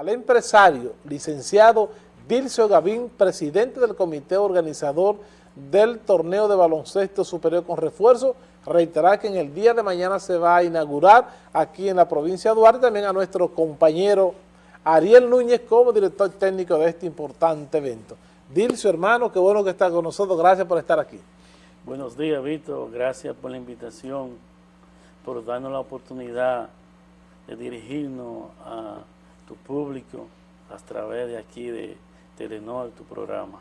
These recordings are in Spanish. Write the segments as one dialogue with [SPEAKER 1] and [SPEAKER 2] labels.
[SPEAKER 1] al empresario licenciado Dircio Gavín, presidente del comité organizador del torneo de baloncesto superior con refuerzo, reiterar que en el día de mañana se va a inaugurar aquí en la provincia de Duarte, también a nuestro compañero Ariel Núñez como director técnico de este importante evento. Dircio, hermano, qué bueno que está con nosotros, gracias por estar aquí.
[SPEAKER 2] Buenos días, Víctor, gracias por la invitación, por darnos la oportunidad de dirigirnos a tu público a través de aquí de Telenor, tu programa.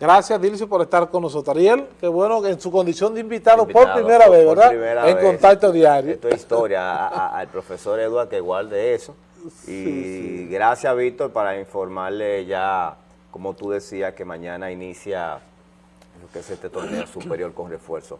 [SPEAKER 1] Gracias, Dilcio, por estar con nosotros. Ariel, qué bueno que en su condición de invitado, por primera vez, ¿verdad? en contacto diario.
[SPEAKER 3] Esto es historia al profesor Eduardo que guarde eso. Y gracias, Víctor, para informarle ya, como tú decías, que mañana inicia lo que es este torneo superior con refuerzo,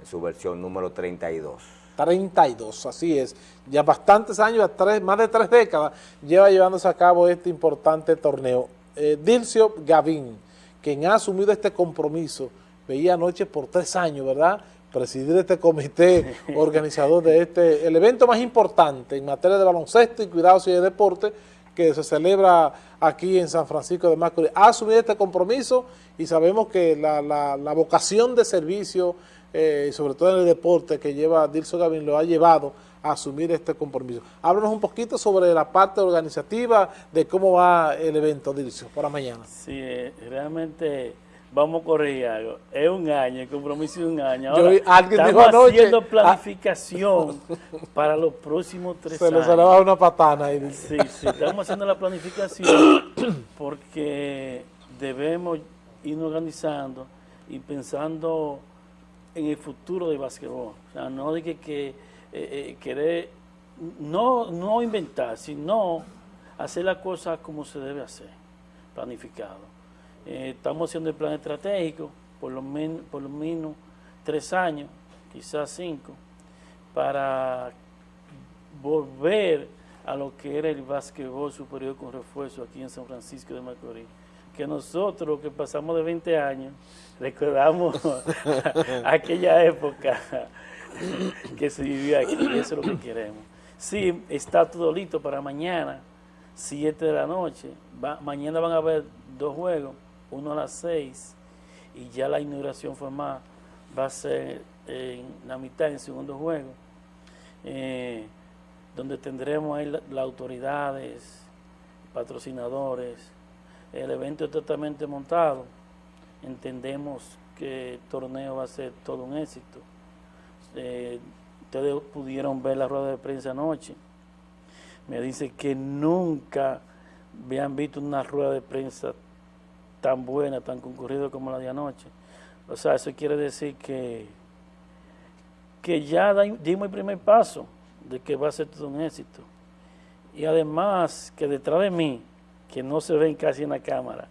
[SPEAKER 3] en su versión número 32.
[SPEAKER 1] 32, así es. Ya bastantes años, tres, más de tres décadas, lleva llevándose a cabo este importante torneo. Eh, Dilcio Gavín, quien ha asumido este compromiso, veía anoche por tres años, ¿verdad?, presidir este comité organizador de este, el evento más importante en materia de baloncesto y cuidados y de deporte que se celebra aquí en San Francisco de Macorís. Ha asumido este compromiso y sabemos que la, la vocación de servicio eh, sobre todo en el deporte que lleva Dilso Gavin, lo ha llevado a asumir este compromiso. Háblanos un poquito sobre la parte organizativa de cómo va el evento, Dilso, para mañana.
[SPEAKER 2] Sí, eh, realmente vamos a correr algo. Es un año, el compromiso es un año. Ahora, estamos haciendo ah, planificación para los próximos tres años.
[SPEAKER 1] Se le va una patana ahí.
[SPEAKER 2] Sí, sí, estamos haciendo la planificación porque debemos ir organizando y pensando en el futuro del básquetbol. O sea, no de que, que eh, eh, querer, no, no inventar, sino hacer las cosas como se debe hacer, planificado. Eh, estamos haciendo el plan estratégico, por lo, menos por lo menos tres años, quizás cinco, para volver a lo que era el básquetbol superior con refuerzo aquí en San Francisco de Macorís que nosotros que pasamos de 20 años, recordamos aquella época que se vivía aquí, y eso es lo que queremos. Sí, está todo listo para mañana, 7 de la noche, mañana van a haber dos juegos, uno a las 6, y ya la inauguración formal va a ser en la mitad, en el segundo juego, eh, donde tendremos ahí las autoridades, patrocinadores, el evento es totalmente montado. Entendemos que el torneo va a ser todo un éxito. Eh, ustedes pudieron ver la rueda de prensa anoche. Me dice que nunca habían visto una rueda de prensa tan buena, tan concurrida como la de anoche. O sea, eso quiere decir que, que ya dimos el primer paso de que va a ser todo un éxito. Y además que detrás de mí que no se ven casi en la cámara.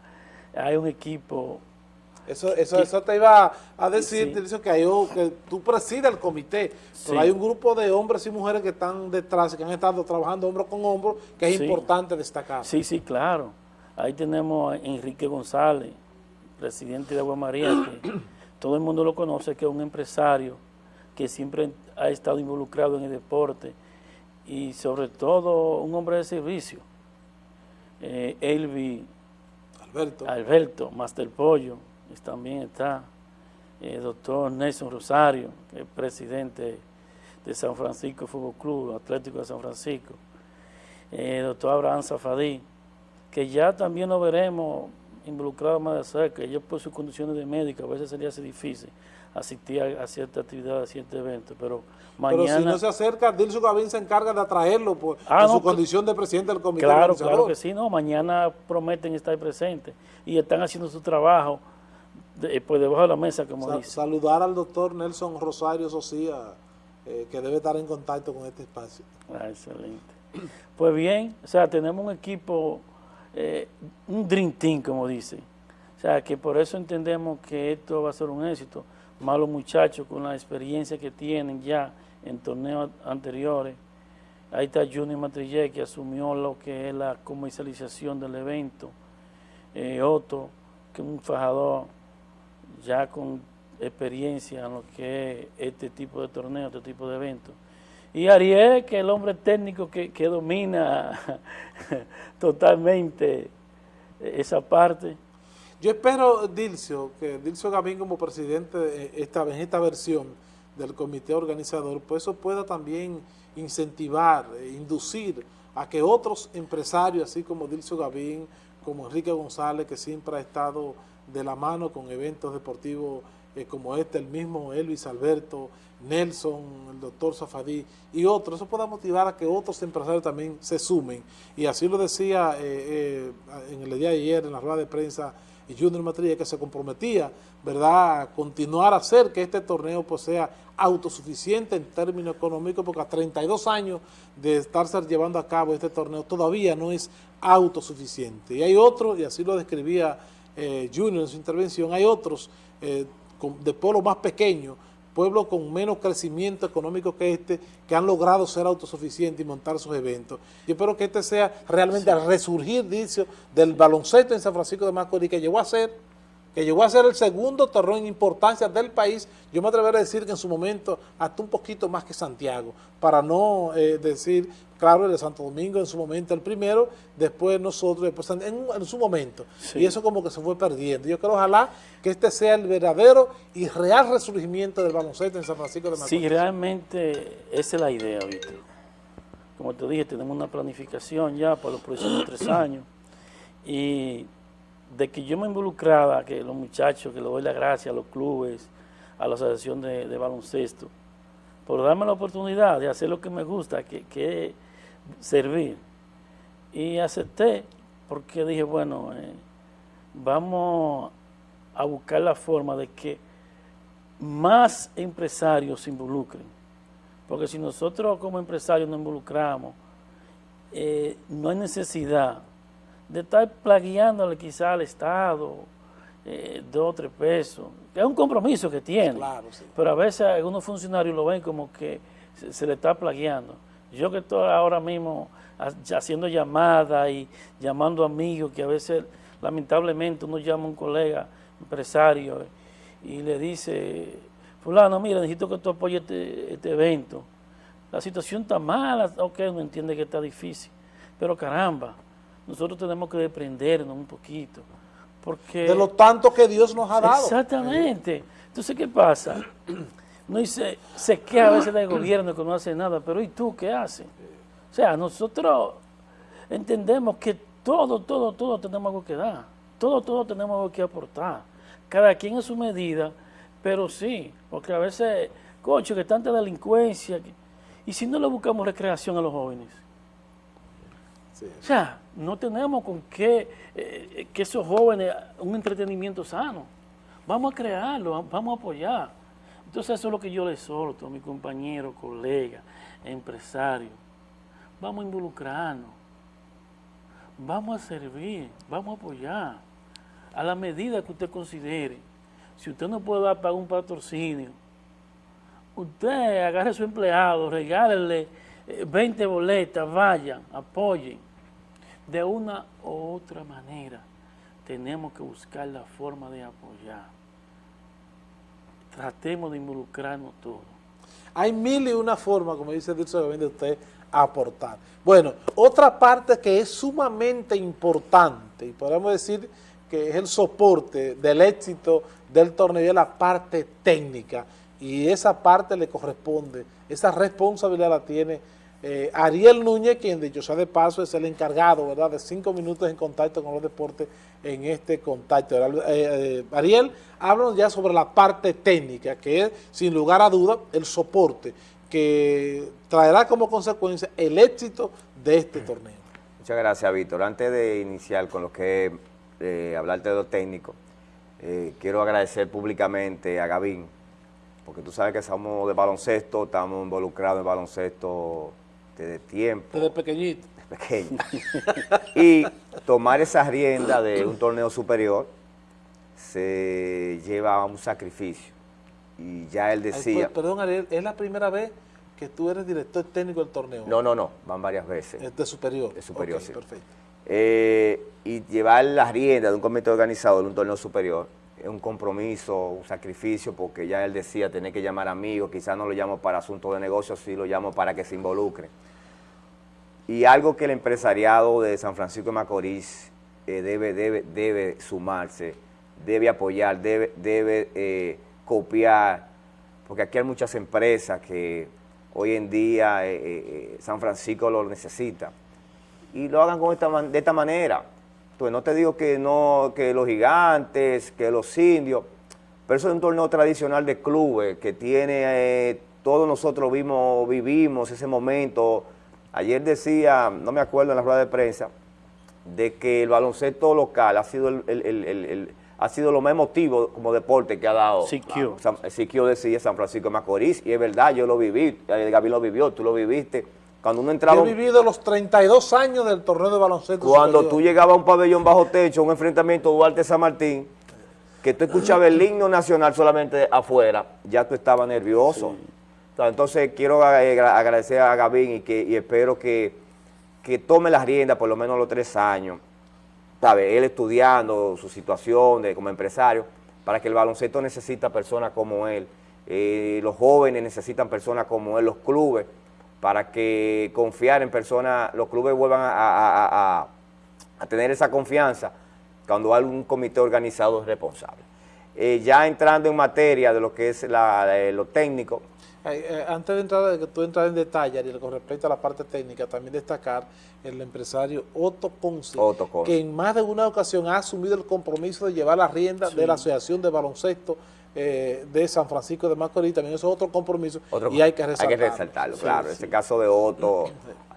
[SPEAKER 2] Hay un equipo...
[SPEAKER 1] Eso, eso, eso te iba a decir, que, hay, que tú presides el comité, pero hay un grupo de hombres y mujeres que están detrás, que han estado trabajando hombro con hombro, que es importante destacar.
[SPEAKER 2] Sí, sí, claro. Ahí tenemos a Enrique González, presidente de Agua María, que todo el mundo lo conoce, que es un empresario que siempre ha estado involucrado en el deporte y sobre todo un hombre de servicio eh, Elvi Alberto. Alberto, Master Pollo, también está, el eh, doctor Nelson Rosario, que es presidente de San Francisco Fútbol Club, Atlético de San Francisco, el eh, doctor Abraham Zafadí, que ya también lo veremos involucrado más de cerca, ellos por sus condiciones de médico a veces sería difícil asistir a, cierta actividad, a cierto evento, pero mañana...
[SPEAKER 1] Pero si no se acerca, Dilson Gavín se encarga de atraerlo por,
[SPEAKER 2] ah,
[SPEAKER 1] su condición de presidente del comité
[SPEAKER 2] Claro, claro que sí, no, mañana prometen estar presentes y están haciendo su trabajo de, pues debajo de la mesa, como dice.
[SPEAKER 1] Saludar al doctor Nelson Rosario Socía, eh, que debe estar en contacto con este espacio.
[SPEAKER 2] Ah, excelente. Pues bien, o sea, tenemos un equipo, eh, un dream team, como dice. O sea, que por eso entendemos que esto va a ser un éxito malos muchachos con la experiencia que tienen ya en torneos anteriores. Ahí está Junior Matrillé que asumió lo que es la comercialización del evento. Eh, Otto, que es un fajador ya con experiencia en lo que es este tipo de torneo, este tipo de eventos. Y Ariel, que el hombre técnico que, que domina totalmente esa parte.
[SPEAKER 1] Yo espero, Dilcio, que Dilcio Gavín como presidente esta, en esta versión del comité organizador, pues eso pueda también incentivar, e inducir a que otros empresarios, así como Dilcio Gavín, como Enrique González, que siempre ha estado de la mano con eventos deportivos eh, como este, el mismo Elvis Alberto, Nelson, el doctor Zafadí y otros, eso pueda motivar a que otros empresarios también se sumen. Y así lo decía eh, eh, en el día de ayer en la rueda de prensa Junior Matrilla que se comprometía, ¿verdad?, a continuar a hacer que este torneo pues, sea autosuficiente en términos económicos, porque a 32 años de estarse llevando a cabo este torneo todavía no es autosuficiente. Y hay otros, y así lo describía Junior en su intervención, hay otros de pueblos más pequeños, pueblos con menos crecimiento económico que este, que han logrado ser autosuficientes y montar sus eventos. Yo espero que este sea realmente el resurgir, dice, del baloncesto en San Francisco de Macorís, que llegó a ser que llegó a ser el segundo torneo en importancia del país, yo me atrevería a decir que en su momento hasta un poquito más que Santiago, para no eh, decir, claro, el de Santo Domingo en su momento el primero, después nosotros, después en, su momento, y eso como que se fue perdiendo. Yo creo ojalá que este sea el verdadero y real resurgimiento del baloncesto en San Francisco de Macorís.
[SPEAKER 2] Sí, realmente esa es la idea, Víctor. Como te dije, tenemos una planificación ya para los próximos tres años, y de que yo me involucraba, que los muchachos, que le doy la gracia a los clubes, a la asociación de, baloncesto, por darme la oportunidad de hacer lo que me gusta, que, es servir. Y acepté, porque dije, bueno, eh, vamos a buscar la forma de que más empresarios se involucren. Porque si nosotros como empresarios nos involucramos, eh, no hay necesidad de estar plagueándole quizá al Estado eh, dos o tres pesos, es un compromiso que tiene, pero a veces algunos funcionarios lo ven como que se, le está plagueando. Yo que estoy ahora mismo haciendo llamadas y llamando amigos, que a veces lamentablemente uno llama a un colega empresario y le dice, fulano, mira, necesito que tú apoyes este, este evento. La situación está mala, ok, uno entiende que está difícil, pero caramba, nosotros tenemos que desprendernos un poquito. Porque,
[SPEAKER 1] de lo tanto que Dios nos ha dado.
[SPEAKER 2] Exactamente. Entonces, ¿qué pasa? No dice, se queja a veces del gobierno que no hace nada, pero ¿y tú qué haces? O sea, nosotros entendemos que todo, todo, todo tenemos algo que dar. Todo, todo tenemos algo que aportar. Cada quien a su medida, pero sí, porque a veces, coche, que tanta delincuencia. y si no le buscamos recreación a los jóvenes, o sea, no tenemos con qué eh, que esos jóvenes, un entretenimiento sano. Vamos a crearlo, vamos a apoyar. Entonces eso es lo que yo les solto a mi compañero, colega, empresario. Vamos a involucrarnos, vamos a servir, vamos a apoyar. A la medida que usted considere, si usted no puede dar para un patrocinio, usted agarre a su empleado, regálele 20 eh, boletas, vayan, apoyen de una u otra manera tenemos que buscar la forma de apoyar. Tratemos de involucrarnos todos.
[SPEAKER 1] Hay mil y una formas, como dice Dilson, de usted aportar. Bueno, otra parte que es sumamente importante, y podemos decir que es el soporte del éxito del torneo, es la parte técnica, y esa parte le corresponde, esa responsabilidad la tiene eh, Ariel Núñez, quien dicho sea de paso es el encargado, ¿verdad?, de cinco minutos en contacto con los deportes en este contacto. Eh, eh, Ariel, háblanos ya sobre la parte técnica, que es, sin lugar a duda, el soporte que traerá como consecuencia el éxito de este torneo.
[SPEAKER 3] Muchas gracias, Víctor. Antes de iniciar con lo que hablarte de lo técnico, quiero agradecer públicamente a Gavín, porque tú sabes que somos de baloncesto, estamos involucrados en baloncesto de tiempo.
[SPEAKER 1] Desde pequeñito.
[SPEAKER 3] Pequeño. y tomar esa rienda de un torneo superior se lleva a un sacrificio. Y ya él decía...
[SPEAKER 1] perdón, Ariel, ¿es la primera vez que tú eres director técnico del torneo?
[SPEAKER 3] No, no, no, van varias veces.
[SPEAKER 1] Es de superior.
[SPEAKER 3] De superior, sí.
[SPEAKER 1] perfecto.
[SPEAKER 3] Eh, y llevar la rienda de un comité organizador de un torneo superior es un compromiso, un sacrificio, porque ya él decía tener que llamar amigos, quizás no lo llamo para asuntos de negocios, sí lo llamo para que se involucre. Y algo que el empresariado de San Francisco de Macorís eh, debe, debe, debe sumarse, debe apoyar, debe, debe eh, copiar, porque aquí hay muchas empresas que hoy en día eh, San Francisco lo necesita, y lo hagan de esta manera. Entonces, no te digo que no que los gigantes, que los indios, pero eso es un torneo tradicional de clubes que tiene, todos nosotros vimos, vivimos ese momento, Ayer decía, no me acuerdo en la rueda de prensa, de que el baloncesto local ha sido el, ha sido lo más emotivo como deporte que ha dado.
[SPEAKER 2] Siquio.
[SPEAKER 3] Siquio decía San Francisco de Macorís, y es verdad, yo lo viví, eh, Gaby lo vivió, tú lo viviste. Cuando uno entraba...
[SPEAKER 1] Yo he vivido los 32 años del torneo de baloncesto
[SPEAKER 3] Cuando tú llegabas a un pabellón bajo techo, un enfrentamiento Duarte-San Martín, que tú escuchabas el himno nacional solamente afuera, ya tú estabas nervioso. Entonces quiero agradecer a Gavín y, que, espero que, tome las riendas por lo menos los tres años, ¿sabe? Él estudiando su situación de, como empresario, para que el baloncesto necesita personas como él, eh, los jóvenes necesitan personas como él, los clubes, para que confiar en personas, los clubes vuelvan a, tener esa confianza cuando hay un comité organizado responsable. Eh, ya entrando en materia de lo que es lo técnico,
[SPEAKER 1] eh, antes de entrar, de que tú entras en detalle, y con respecto a la parte técnica, también destacar el empresario Otto Ponce, que en más de una ocasión ha asumido el compromiso de llevar la rienda de la Asociación de Baloncesto eh, de San Francisco de Macorís, también eso es otro compromiso y hay que resaltarlo.
[SPEAKER 3] Hay que resaltarlo, claro. Ese caso de Otto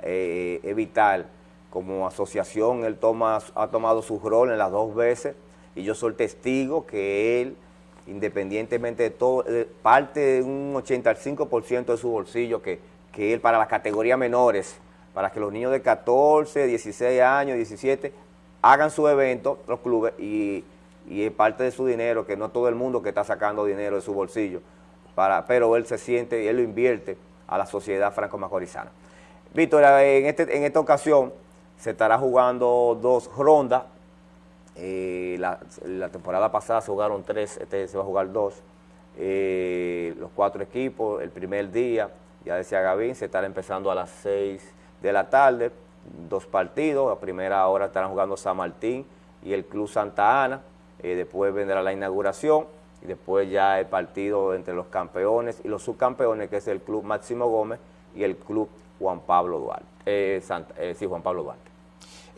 [SPEAKER 3] eh, es vital. Como asociación, él toma, ha tomado su rol en las dos veces y yo soy testigo que él independientemente de todo, eh, parte de un 85% de su bolsillo que, que él para las categorías menores, para que los niños de 14, 16 años, 17, hagan su evento, los clubes, y, y es parte de su dinero, que no todo el mundo que está sacando dinero de su bolsillo, para, pero él se siente y él lo invierte a la sociedad franco-macorizana. Víctor, en, este, en esta ocasión se estará jugando dos rondas, eh, la, temporada pasada se jugaron tres, este se va a jugar dos. Eh, los cuatro equipos, el primer día, ya decía Gavín, se estará empezando a las seis de la tarde, dos partidos, a primera hora estarán jugando San Martín y el Club Santa Ana, eh, después vendrá la inauguración y después ya el partido entre los campeones y los subcampeones, que es el Club Máximo Gómez y el Club Juan Pablo Duarte, sí, Juan Pablo Duarte.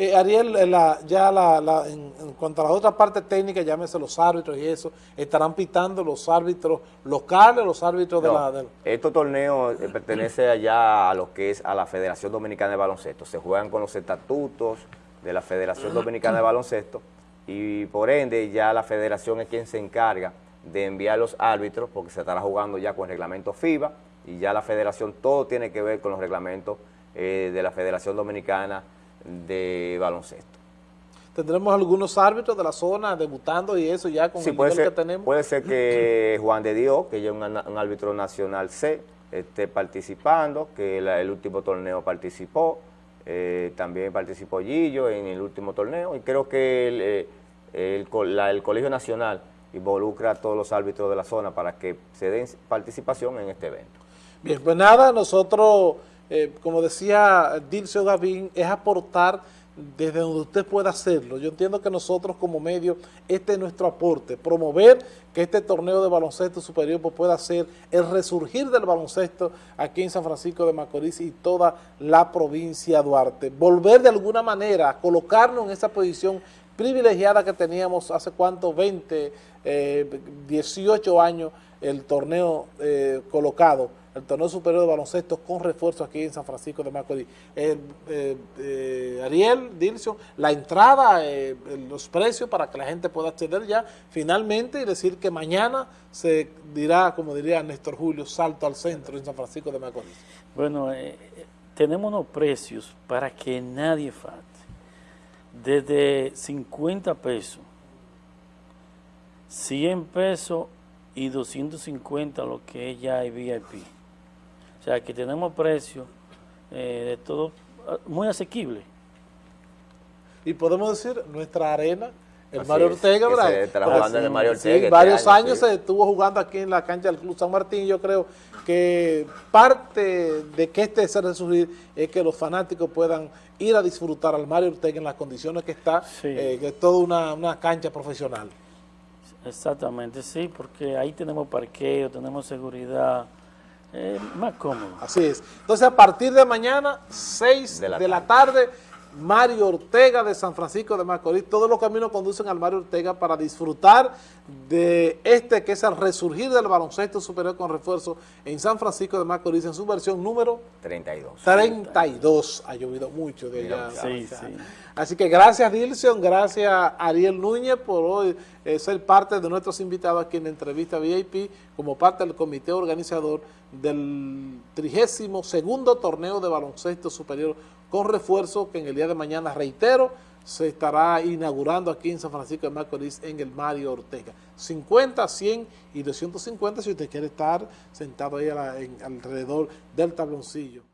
[SPEAKER 1] Eh, Ariel, eh, ya la, en, cuanto a las otras partes técnicas, llámese los árbitros y eso, ¿estarán pitando los árbitros locales, los árbitros de la...? De...
[SPEAKER 3] Estos torneos eh, pertenece allá a lo que es a la Federación Dominicana de Baloncesto. Se juegan con los estatutos de la Federación Dominicana de Baloncesto y por ende ya la federación es quien se encarga de enviar los árbitros porque se estará jugando ya con el reglamento FIBA y ya la federación todo tiene que ver con los reglamentos de la Federación Dominicana de baloncesto.
[SPEAKER 1] ¿Tendremos algunos árbitros de la zona debutando y eso ya con el
[SPEAKER 3] nivel que tenemos? Puede ser que Juan de Dios, que ya es un, árbitro nacional C, esté participando, que el último torneo participó, eh, también participó Gillo en el último torneo y creo que el, eh, el, Colegio Nacional involucra a todos los árbitros de la zona para que se den participación en este evento.
[SPEAKER 1] Bien, pues nada, nosotros eh, como decía Dilcio Gavín, es aportar desde donde usted pueda hacerlo. Yo entiendo que nosotros como medio, este es nuestro aporte, promover que este torneo de baloncesto superior pues, pueda ser el resurgir del baloncesto aquí en San Francisco de Macorís y toda la provincia de Duarte. Volver de alguna manera a colocarnos en esa posición privilegiada que teníamos hace cuánto, 20, 18 eh, años, el torneo eh, colocado el torneo superior de baloncesto con refuerzo aquí en San Francisco de Macorís. Eh, eh, eh, Ariel, Dilson, la entrada, los precios para que la gente pueda acceder ya finalmente y decir que mañana se dirá, como diría Néstor Julio, salto al centro en San Francisco de Macorís.
[SPEAKER 2] Bueno, tenemos unos precios para que nadie falte. Desde 50 pesos, 100 pesos y 250 lo que es ya el VIP. O sea, que tenemos precios eh, de todo ah, muy asequible.
[SPEAKER 1] Y podemos decir, nuestra arena el
[SPEAKER 3] Así
[SPEAKER 1] Mario
[SPEAKER 3] es,
[SPEAKER 1] Ortega,
[SPEAKER 3] que
[SPEAKER 1] ¿verdad?
[SPEAKER 3] se jugando en el Mario
[SPEAKER 1] Sí,
[SPEAKER 3] Ortega este
[SPEAKER 1] varios
[SPEAKER 3] año,
[SPEAKER 1] años
[SPEAKER 3] sí.
[SPEAKER 1] se estuvo jugando aquí en la cancha del Club San Martín. Yo creo que parte de que este se resurgir es que los fanáticos puedan ir a disfrutar al Mario Ortega en las condiciones que está,
[SPEAKER 2] Sí.
[SPEAKER 1] eh, que es toda una, una cancha profesional.
[SPEAKER 2] Exactamente, sí, porque ahí tenemos parqueo, tenemos seguridad, eh, más cómodo.
[SPEAKER 1] Así es. Entonces, a partir de mañana, 6 de
[SPEAKER 3] De
[SPEAKER 1] la,
[SPEAKER 3] la
[SPEAKER 1] tarde, Mario Ortega de San Francisco de Macorís. Todos los caminos conducen al Mario Ortega para disfrutar de este que es el resurgir del baloncesto superior con refuerzo en San Francisco de Macorís en su versión número
[SPEAKER 3] 32.
[SPEAKER 1] 32. Ha llovido mucho de allá.
[SPEAKER 2] Sí.
[SPEAKER 1] Así que gracias Dilson, gracias Ariel Núñez por hoy eh, ser parte de nuestros invitados aquí en la entrevista VIP como parte del comité organizador del 32 segundo torneo de baloncesto superior con refuerzo que en el día de mañana, reitero, se estará inaugurando aquí en San Francisco de Macorís en el Mario Ortega. 50, 100 y 250 si usted quiere estar sentado ahí alrededor del tabloncillo.